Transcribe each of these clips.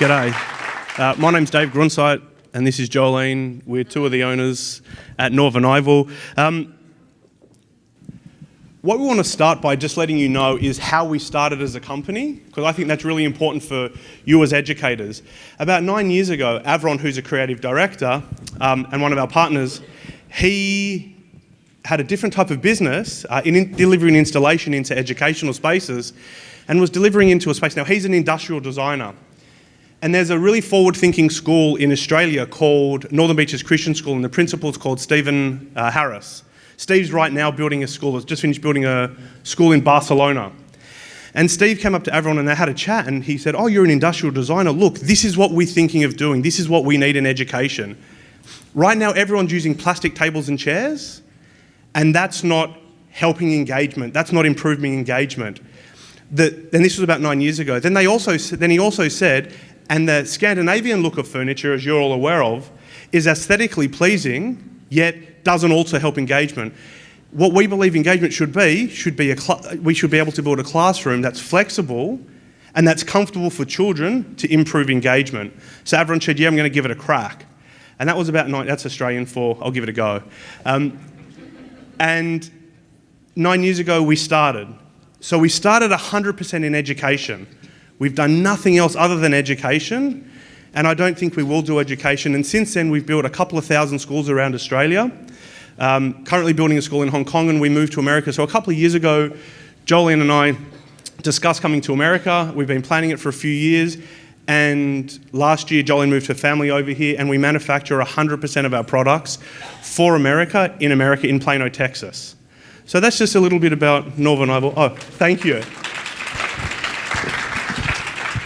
G'day. Uh, my name's Dave Grunsight, and this is Jolene. We're two of the owners at Northern Ivel. Um, what we want to start by just letting you know is how we started as a company, because I think that's really important for you as educators. About nine years ago, Avron, who's a creative director um, and one of our partners, he had a different type of business uh, in, in delivering installation into educational spaces and was delivering into a space. Now, he's an industrial designer. And there's a really forward-thinking school in Australia called Northern Beaches Christian School, and the principal's called Stephen uh, Harris. Steve's right now building a school, has just finished building a school in Barcelona. And Steve came up to everyone and they had a chat and he said, oh, you're an industrial designer. Look, this is what we're thinking of doing. This is what we need in education. Right now, everyone's using plastic tables and chairs, and that's not helping engagement. That's not improving engagement. The, and this was about nine years ago. Then, they also, then he also said, and the Scandinavian look of furniture, as you're all aware of, is aesthetically pleasing, yet doesn't also help engagement. What we believe engagement should be, should be a we should be able to build a classroom that's flexible and that's comfortable for children to improve engagement. So everyone said, yeah, I'm going to give it a crack. And that was about nine, that's Australian for, I'll give it a go. Um, and nine years ago, we started. So we started 100% in education. We've done nothing else other than education and I don't think we will do education. And since then, we've built a couple of thousand schools around Australia. Um, currently building a school in Hong Kong, and we moved to America. So a couple of years ago, Jolene and I discussed coming to America. We've been planning it for a few years. And last year, Jolene moved her family over here, and we manufacture 100% of our products for America, in America, in Plano, Texas. So that's just a little bit about Northern Ivel. Oh, thank you.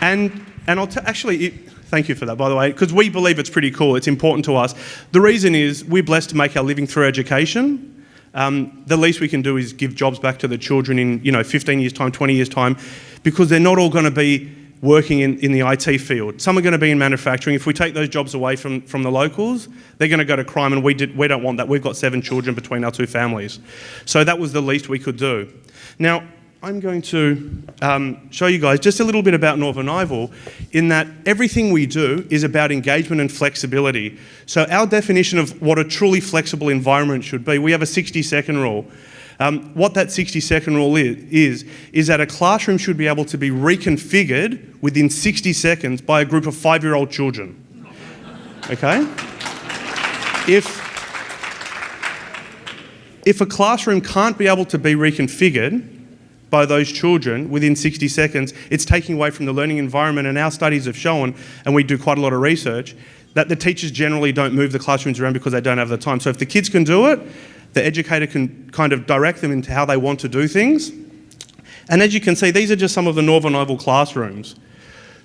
And, and I'll actually, it, Thank you for that, by the way, because we believe it's pretty cool. It's important to us. The reason is we're blessed to make our living through education. Um, the least we can do is give jobs back to the children in you know 15 years time, 20 years time, because they're not all going to be working in, in the IT field. Some are going to be in manufacturing. If we take those jobs away from, from the locals, they're going to go to crime, and we, did, we don't want that. We've got seven children between our two families. So that was the least we could do. Now, I'm going to um, show you guys just a little bit about Northern Ivel in that everything we do is about engagement and flexibility. So our definition of what a truly flexible environment should be, we have a 60 second rule. Um, what that 60 second rule is, is, is that a classroom should be able to be reconfigured within 60 seconds by a group of five-year-old children. Okay? If, if a classroom can't be able to be reconfigured by those children within 60 seconds, it's taking away from the learning environment. And our studies have shown, and we do quite a lot of research, that the teachers generally don't move the classrooms around because they don't have the time. So if the kids can do it, the educator can kind of direct them into how they want to do things. And as you can see, these are just some of the Northern Ivel classrooms.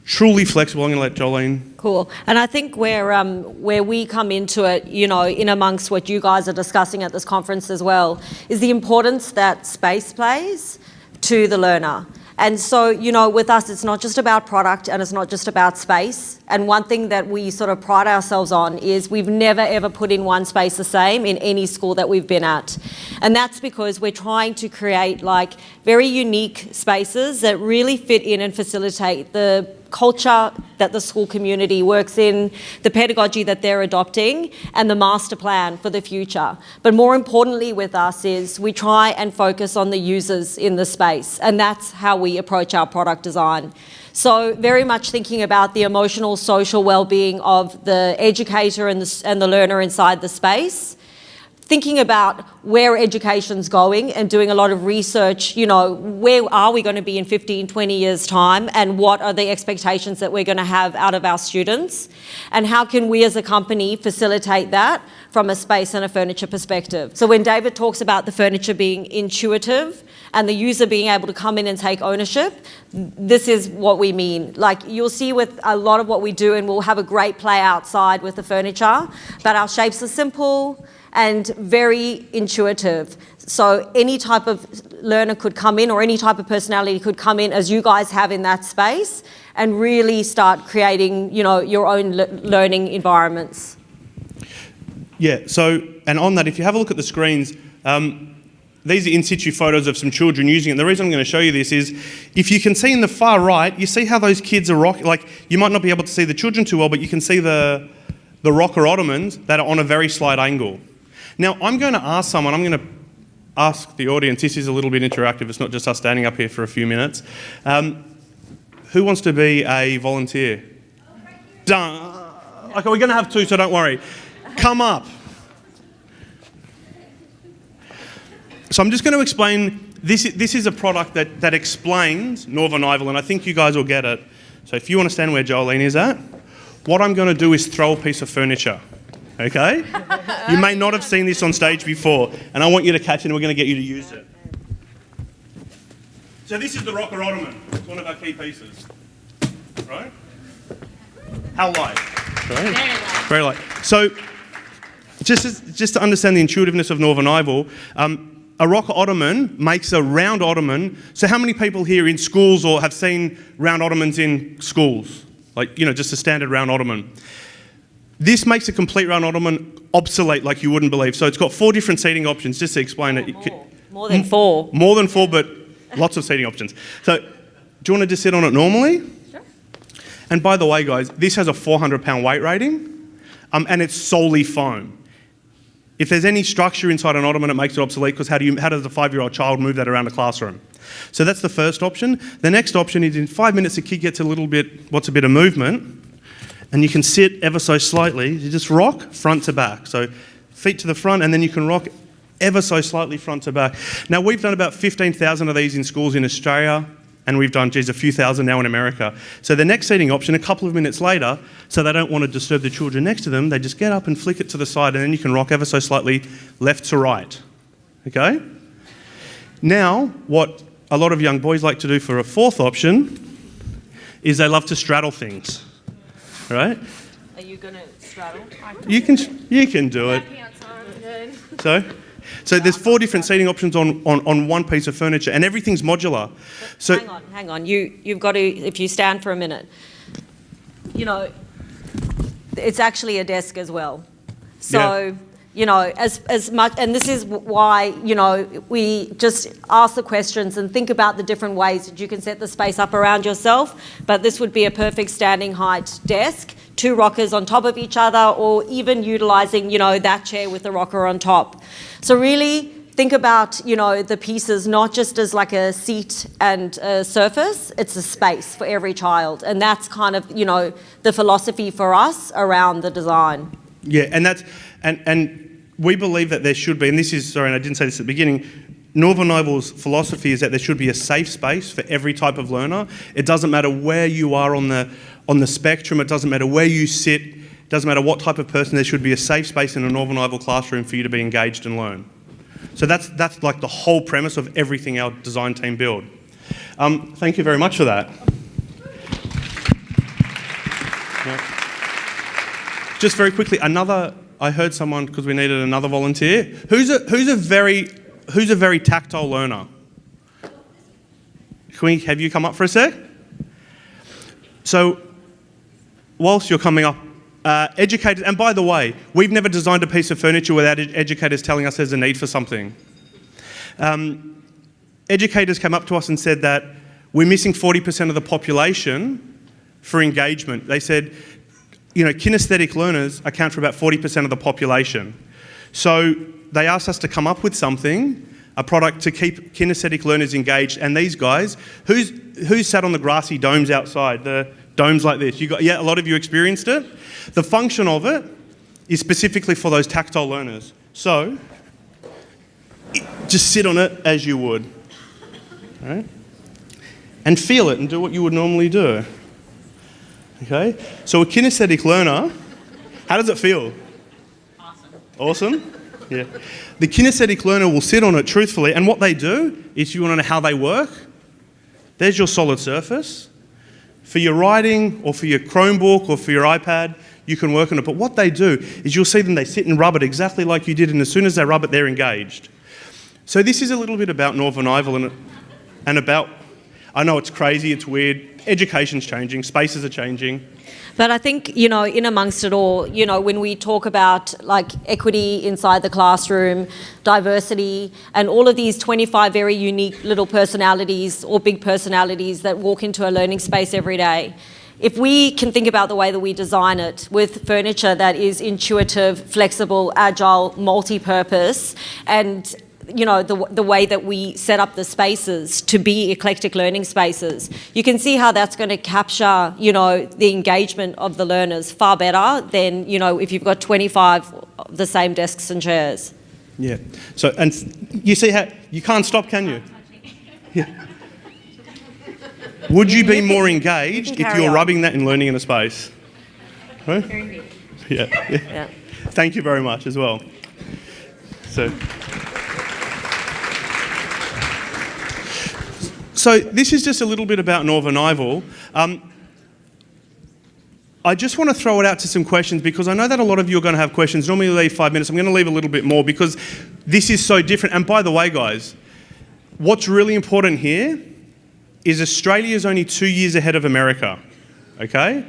Truly flexible. I'm going to let Jolene. Cool. And I think where um, where we come into it, you know, in amongst what you guys are discussing at this conference as well, is the importance that space plays to the learner. And so, you know, with us, it's not just about product and it's not just about space. And one thing that we sort of pride ourselves on is we've never ever put in one space the same in any school that we've been at. And that's because we're trying to create like very unique spaces that really fit in and facilitate the culture that the school community works in, the pedagogy that they're adopting, and the master plan for the future. But more importantly with us is we try and focus on the users in the space, and that's how we approach our product design. So very much thinking about the emotional, social well-being of the educator and the, and the learner inside the space, thinking about where education's going and doing a lot of research, you know, where are we going to be in 15, 20 years time and what are the expectations that we're going to have out of our students and how can we as a company facilitate that from a space and a furniture perspective. So when David talks about the furniture being intuitive and the user being able to come in and take ownership, this is what we mean. Like you'll see with a lot of what we do and we'll have a great play outside with the furniture, but our shapes are simple, and very intuitive. So any type of learner could come in or any type of personality could come in as you guys have in that space and really start creating you know, your own le learning environments. Yeah, so, and on that, if you have a look at the screens, um, these are in situ photos of some children using it. The reason I'm going to show you this is if you can see in the far right, you see how those kids are rocking. Like, you might not be able to see the children too well, but you can see the, the rocker ottomans that are on a very slight angle. Now, I'm going to ask someone, I'm going to ask the audience, this is a little bit interactive, it's not just us standing up here for a few minutes. Um, who wants to be a volunteer? Done. Okay, we're going to have two, so don't worry. Come up. So I'm just going to explain, this, this is a product that, that explains Northern Ival, and I think you guys will get it. So if you understand where Jolene is at, what I'm going to do is throw a piece of furniture, okay? You may not have seen this on stage before, and I want you to catch it and we're going to get you to use it. So this is the rocker ottoman. It's one of our key pieces, right? How light? Right? Very light. So just, as, just to understand the intuitiveness of Northern Ival, um, a rocker ottoman makes a round ottoman. So how many people here in schools or have seen round ottomans in schools? Like, you know, just a standard round ottoman. This makes a complete round ottoman obsolete like you wouldn't believe. So it's got four different seating options, just to explain Oh, it. more, more than four. More than four, but lots of seating options. So do you want to just sit on it normally? Sure. And by the way, guys, this has a 400 pound weight rating, um, and it's solely foam. If there's any structure inside an ottoman, it makes it obsolete because how, do you, how does a five-year-old child move that around a classroom? So that's the first option. The next option is in five minutes, the kid gets a little bit, what's a bit of movement, and you can sit ever so slightly. You just rock front to back. So feet to the front, and then you can rock ever so slightly front to back. Now, we've done about 15,000 of these in schools in Australia, and we've done, geez, a few thousand now in America. So the next seating option, a couple of minutes later, so they don't want to disturb the children next to them, they just get up and flick it to the side, and then you can rock ever so slightly left to right. Okay? Now, what a lot of young boys like to do for a fourth option is they love to straddle things. Right? Are you going to straddle? You can, you can do it. So, so there's four different seating options on, on, on one piece of furniture, and everything's modular. So, hang on, hang on. You, you've got to, if you stand for a minute, you know, it's actually a desk as well. So, Yeah. You know, as, as much, and this is why, you know, we just ask the questions and think about the different ways that you can set the space up around yourself. But this would be a perfect standing height desk, two rockers on top of each other, or even utilizing, you know, that chair with the rocker on top. So really, think about you know the pieces not just as like a seat and a surface it's a space for every child and that's kind of you know the philosophy for us around the design yeah, and that's, and, and we believe that there should be, and this is, sorry, and I didn't say this at the beginning, Northern Ival's philosophy is that there should be a safe space for every type of learner. It doesn't matter where you are on the, on the spectrum, it doesn't matter where you sit, it doesn't matter what type of person, there should be a safe space in a Northern Ival classroom for you to be engaged and learn. So that's, that's like the whole premise of everything our design team build. Um, thank you very much for that. Just very quickly, another. I heard someone because we needed another volunteer. Who's a who's a very who's a very tactile learner? Can we have you come up for a sec? So, whilst you're coming up, uh, educators. And by the way, we've never designed a piece of furniture without ed- educators telling us there's a need for something. Um, educators came up to us and said that we're missing 40% of the population for engagement. They said, you know, kinesthetic learners account for about 40% of the population. So they asked us to come up with something, a product to keep kinesthetic learners engaged. And these guys, who's, who's sat on the grassy domes outside, the domes like this? You got, yeah, a lot of you experienced it. The function of it is specifically for those tactile learners. So just sit on it as you would. Right? And feel it and do what you would normally do. Okay? So a kinesthetic learner, how does it feel? Awesome. Awesome? Yeah. The kinesthetic learner will sit on it truthfully, and what they do, if you want to know how they work, there's your solid surface. For your writing, or for your Chromebook, or for your iPad, you can work on it. But what they do is you'll see them, they sit and rub it exactly like you did, and as soon as they rub it, they're engaged. So this is a little bit about Northern Ival and, and about I know it's crazy, it's weird. Education's changing, spaces are changing. But I think, you know, in amongst it all, you know, when we talk about like equity inside the classroom, diversity, and all of these 25 very unique little personalities or big personalities that walk into a learning space every day, if we can think about the way that we design it with furniture that is intuitive, flexible, agile, multi-purpose, and you know, the, the way that we set up the spaces to be eclectic learning spaces, you can see how that's going to capture, you know, the engagement of the learners far better than, you know, if you've got 25 of the same desks and chairs. Yeah. So, and you see how, you can't stop, can you? Yeah. Would you be more engaged if you're on. rubbing that and learning in a space? Huh? Yeah, yeah. Yeah. Thank you very much as well. So, so this is just a little bit about Northern Ival. Um, I just want to throw it out to some questions because I know that a lot of you are going to have questions. Normally, leave five minutes. I'm going to leave a little bit more because this is so different. And by the way, guys, what's really important here is Australia is only two years ahead of America. Okay?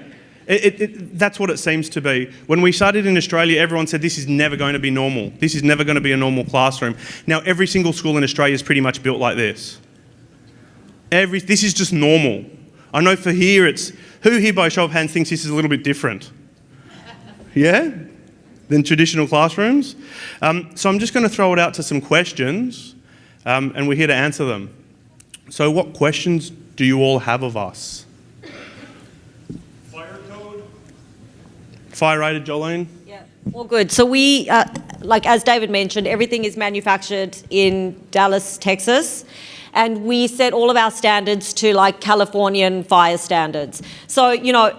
It, it, it, that's what it seems to be. When we started in Australia, everyone said this is never going to be normal. This is never going to be a normal classroom. Now, every single school in Australia is pretty much built like this. Every, this is just normal. I know for here, it's who here by show of hands thinks this is a little bit different? Yeah? Than traditional classrooms? Um, so I'm just going to throw it out to some questions, um, and we're here to answer them. So, what questions do you all have of us? Fire code? Fire rated, Jolene? Yeah, all good. So we, uh, like as David mentioned, everything is manufactured in Dallas, Texas. And we set all of our standards to like Californian fire standards. So, you know,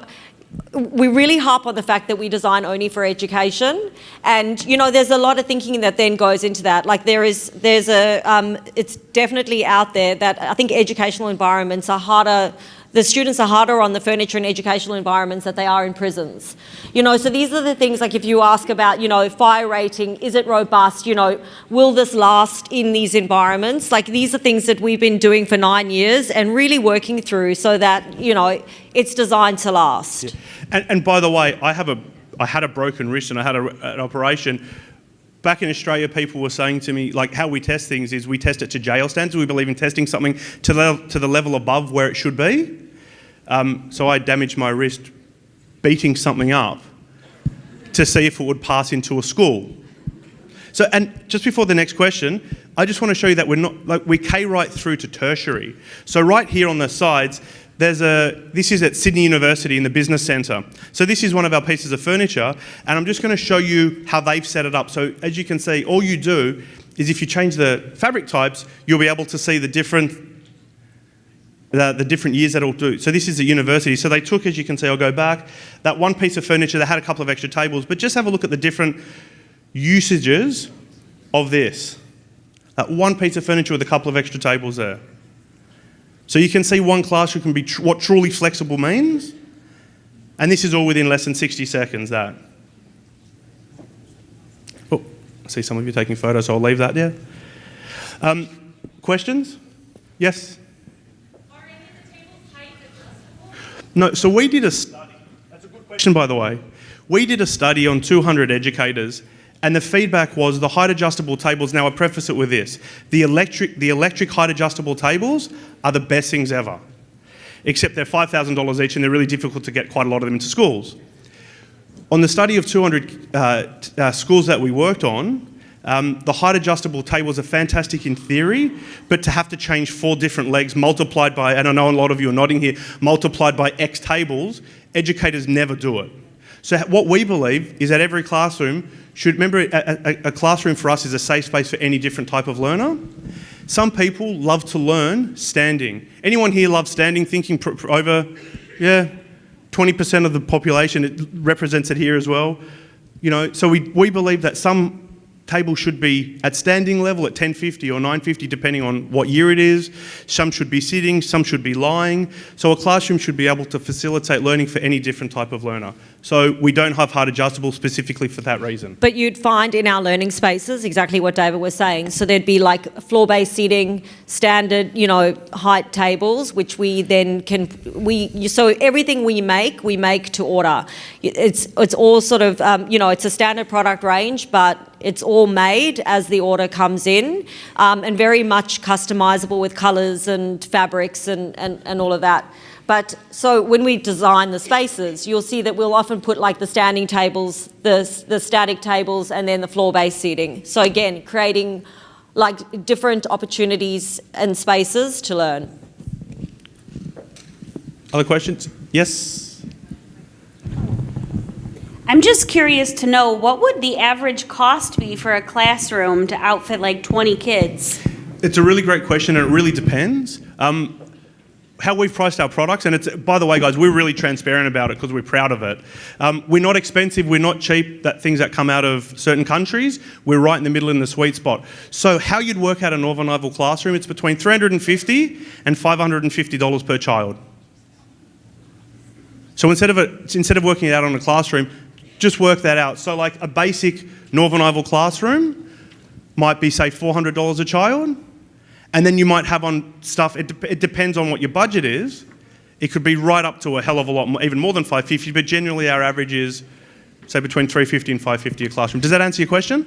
we really harp on the fact that we design only for education and you know there's a lot of thinking that then goes into that like there is there's a um, it's definitely out there that i think educational environments are harder the students are harder on the furniture and educational environments that they are in prisons. You know, so these are the things like if you ask about, you know, fire rating, is it robust? You know, will this last in these environments? Like these are things that we've been doing for nine years and really working through so that, you know, it's designed to last. Yeah. And, and by the way, I have a, I had a broken wrist and I had a, an operation. Back in Australia, people were saying to me, like, how we test things is we test it to jail standards. We believe in testing something to the, to the level above where it should be. Um, so I damaged my wrist beating something up to see if it would pass into a school. So, and just before the next question, I just want to show you that we're not, like, we K right through to tertiary. So right here on the sides, there's a, this is at Sydney University in the Business Centre. So this is one of our pieces of furniture, and I'm just going to show you how they've set it up. So as you can see, all you do is if you change the fabric types, you'll be able to see the different the, the, different years that it'll do. So this is a university. So they took, as you can see, I'll go back, that one piece of furniture, they had a couple of extra tables, but just have a look at the different usages of this. That one piece of furniture with a couple of extra tables there. So you can see one classroom can be tr what truly flexible means. And this is all within less than 60 seconds, that. Oh, I see some of you taking photos, so I'll leave that there. Um, questions? Yes? No, so we did a study. That's a good question, by the way. We did a study on 200 educators, and the feedback was the height adjustable tables. Now, I preface it with this the electric, the electric height adjustable tables are the best things ever, except they're $5,000 each and they're really difficult to get quite a lot of them into schools. On the study of 200 uh, uh, schools that we worked on, um, the height adjustable tables are fantastic in theory, but to have to change four different legs multiplied by, and I know a lot of you are nodding here, multiplied by X tables, educators never do it. So what we believe is that every classroom should, remember a, a, a classroom for us is a safe space for any different type of learner. Some people love to learn standing. Anyone here loves standing, thinking over, yeah, 20% of the population, it represents it here as well. You know, so we, we believe that some tables should be at standing level at 1050 or 950 depending on what year it is. Some should be sitting, some should be lying. So a classroom should be able to facilitate learning for any different type of learner. So we don't have height adjustable specifically for that reason. But you'd find in our learning spaces exactly what David was saying. So there'd be like floor-based seating, standard, you know, height tables, which we then can we so everything we make we make to order. It's it's all sort of um, you know it's a standard product range, but it's all made as the order comes in, um, and very much customizable with colours and fabrics and, and and all of that. But so when we design the spaces, you'll see that we'll often put like the standing tables, the, the static tables, and then the floor-based seating. So again, creating like different opportunities and spaces to learn. Other questions? Yes? I'm just curious to know what would the average cost be for a classroom to outfit like 20 kids? It's a really great question and it really depends. Um, how we've priced our products, and it's by the way, guys, we're really transparent about it because we're proud of it. Um, we're not expensive, we're not cheap. That things that come out of certain countries, we're right in the middle in the sweet spot. So how you'd work out a Northern Ivel classroom, it's between 350 and 550 dollars per child. So instead of instead of working it out on a classroom, just work that out. So like a basic Northern Ivel classroom might be say $400 a child and then you might have on stuff, it, de it depends on what your budget is. It could be right up to a hell of a lot, more, even more than 550, but generally our average is, say, between 350 and 550 a classroom. Does that answer your question?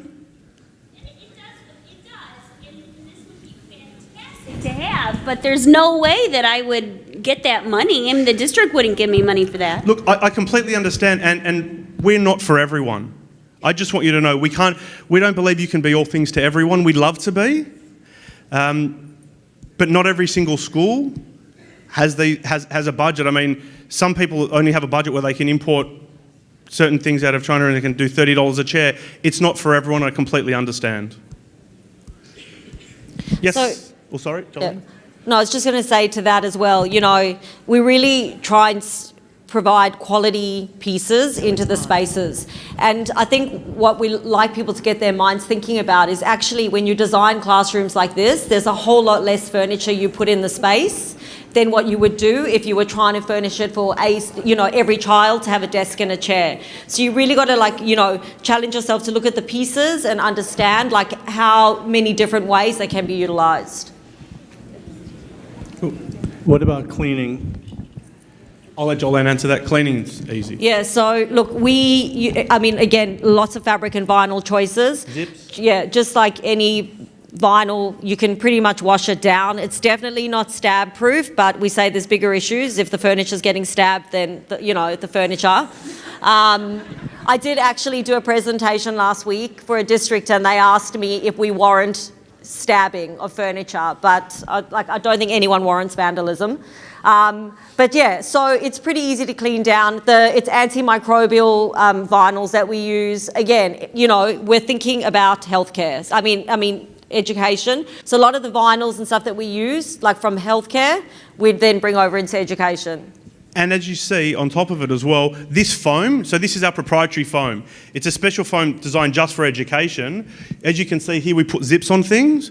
It does. It's fantastic to have, but there's no way that I would get that money. I mean, the district wouldn't give me money for that. Look, I, I, completely understand, and, and we're not for everyone. I just want you to know we can't, we don't believe you can be all things to everyone. We'd love to be, um, but not every single school has, the, has, has a budget. I mean, some people only have a budget where they can import certain things out of China and they can do $30 a chair. It's not for everyone, I completely understand. Yes? So, well, sorry, yeah. No, I was just going to say to that as well, you know, we really try and provide quality pieces into the spaces. And I think what we like people to get their minds thinking about is actually when you design classrooms like this, there's a whole lot less furniture you put in the space than what you would do if you were trying to furnish it for a, you know, every child to have a desk and a chair. So you really got to like, you know, challenge yourself to look at the pieces and understand like how many different ways they can be utilized. What about cleaning? I'll let Jolene answer that. Cleaning's easy. Yeah, so look, we, you, I mean, again, lots of fabric and vinyl choices. Zips? Yeah, just like any vinyl, you can pretty much wash it down. It's definitely not stab proof, but we say there's bigger issues. If the furniture's getting stabbed, then, the, you know, the furniture. Um, I did actually do a presentation last week for a district and they asked me if we warrant stabbing of furniture, but I, like, I don't think anyone warrants vandalism. Um, but yeah, so it's pretty easy to clean down. The, it's antimicrobial um, vinyls that we use. Again, you know, we're thinking about healthcare. I mean, I mean, education. So a lot of the vinyls and stuff that we use, like from healthcare, we'd then bring over into education. And as you see on top of it as well, this foam, so this is our proprietary foam. It's a special foam designed just for education. As you can see here, we put zips on things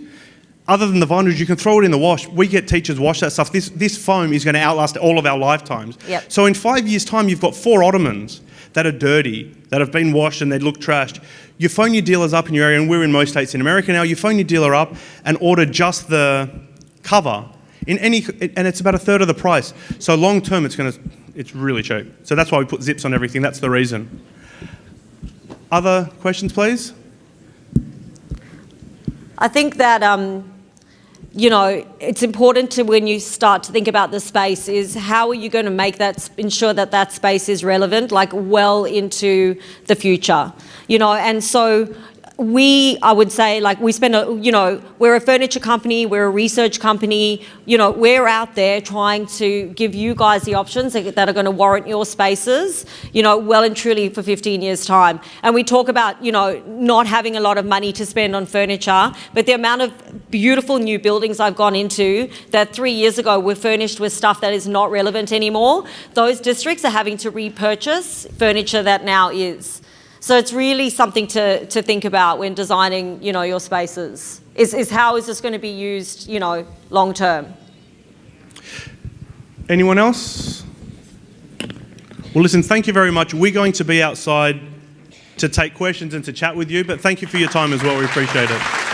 other than the vinyls, you can throw it in the wash. We get teachers wash that stuff. This, this foam is going to outlast all of our lifetimes. Yep. So in five years' time, you've got four ottomans that are dirty, that have been washed and they look trashed. You phone your dealers up in your area, and we're in most states in America now, you phone your dealer up and order just the cover in any, and it's about a third of the price. So long term, it's going to, it's really cheap. So that's why we put zips on everything. That's the reason. Other questions, please? I think that um, you know, it's important to when you start to think about the space is how are you going to make that, ensure that that space is relevant, like well into the future, you know, and so we, I would say, like we spend, a, you know, we're a furniture company, we're a research company, you know, we're out there trying to give you guys the options that are going to warrant your spaces, you know, well and truly for 15 years time. And we talk about, you know, not having a lot of money to spend on furniture, but the amount of beautiful new buildings I've gone into that three years ago were furnished with stuff that is not relevant anymore, those districts are having to repurchase furniture that now is. So it's really something to, to think about when designing, you know, your spaces. Is, is how is this going to be used, you know, long term? Anyone else? Well, listen, thank you very much. We're going to be outside to take questions and to chat with you, but thank you for your time as well. We appreciate it.